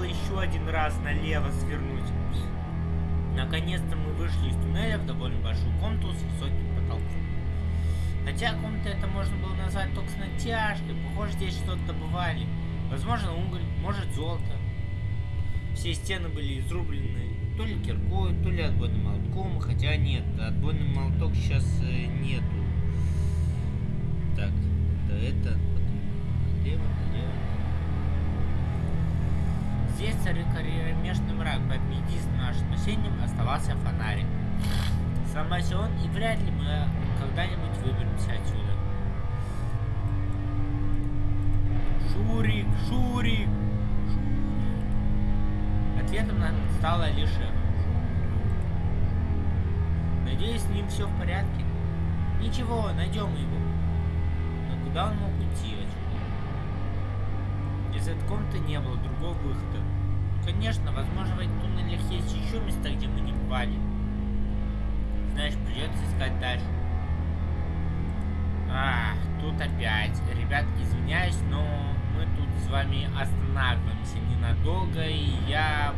было еще один раз налево свернуть. Наконец-то мы вышли из туннеля в довольно большую комнату с высоким потолком. Хотя комната это можно было назвать только с натяжкой. Похоже, здесь что-то добывали. Возможно, уголь, может, золото. Все стены были изрублены то ли киркой, то ли отбойным молотком. Хотя нет, отбойный молоток сейчас э, нету. Так, это это, Здесь царит кромешный мрак, поэтому единственным нашим спасением оставался фонарик. Сломайся и вряд ли мы когда-нибудь выберемся отсюда. Шурик, Шурик, Шурик. Ответом нам стало лишь. Надеюсь, с ним все в порядке. Ничего, найдем его. Но куда он мог уйти отсюда? Из этой комнаты не было другого выхода. Конечно, возможно, в этих туннелях есть еще места, где мы не бывали. Знаешь, придется искать дальше. А, тут опять. Ребят, извиняюсь, но мы тут с вами останавливаемся ненадолго, и я